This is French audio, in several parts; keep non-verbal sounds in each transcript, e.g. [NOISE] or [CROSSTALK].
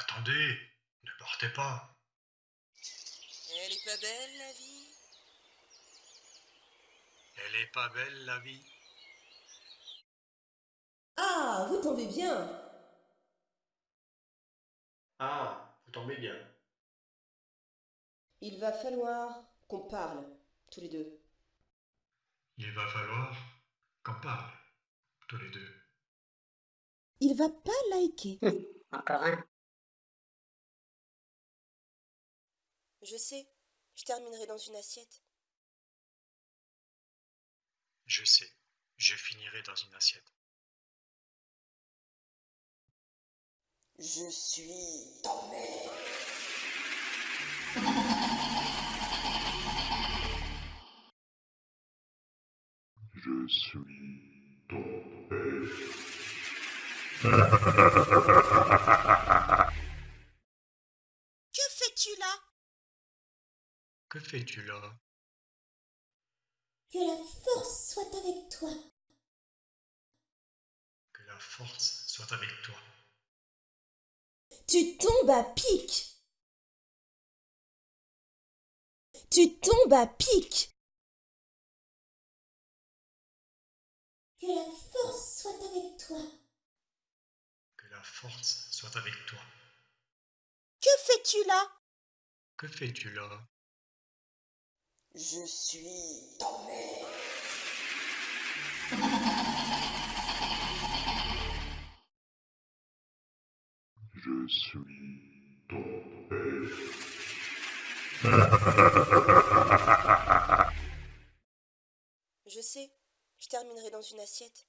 Attendez, ne partez pas. Elle est pas belle la vie? Elle est pas belle la vie. Ah, vous tombez bien Ah, vous tombez bien. Il va falloir qu'on parle, tous les deux. Il va falloir qu'on parle, tous les deux. Il va pas liker. [LAUGHS] Encore un. Je sais, je terminerai dans une assiette. Je sais, je finirai dans une assiette. Je suis ta mère. Je suis ton père. Que fais-tu là? Que fais-tu là? Que la force soit avec toi. Que la force soit avec toi. Tu tombes à pic. Tu tombes à pic. Que la force soit avec toi. Que la force soit avec toi. Que fais-tu là? Que fais-tu là? Je suis mère. Je suis ton père. Je sais, je terminerai dans une assiette.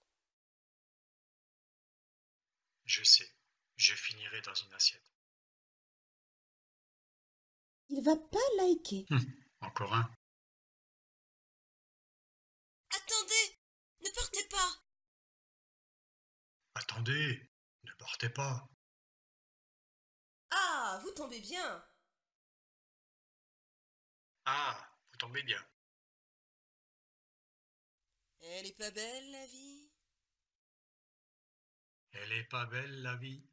Je sais, je finirai dans une assiette. Il va pas liker. Encore un. Attendez Ne partez pas Attendez, ne partez pas. Ah, vous tombez bien. Ah, vous tombez bien. Elle est pas belle la vie? Elle est pas belle la vie.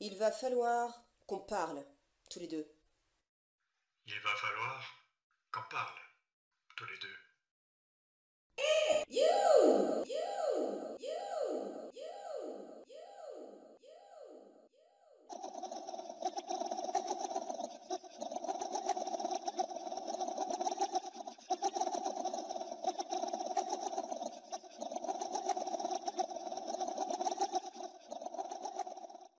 Il va falloir qu'on parle, tous les deux. Il va falloir qu'on parle, tous les deux.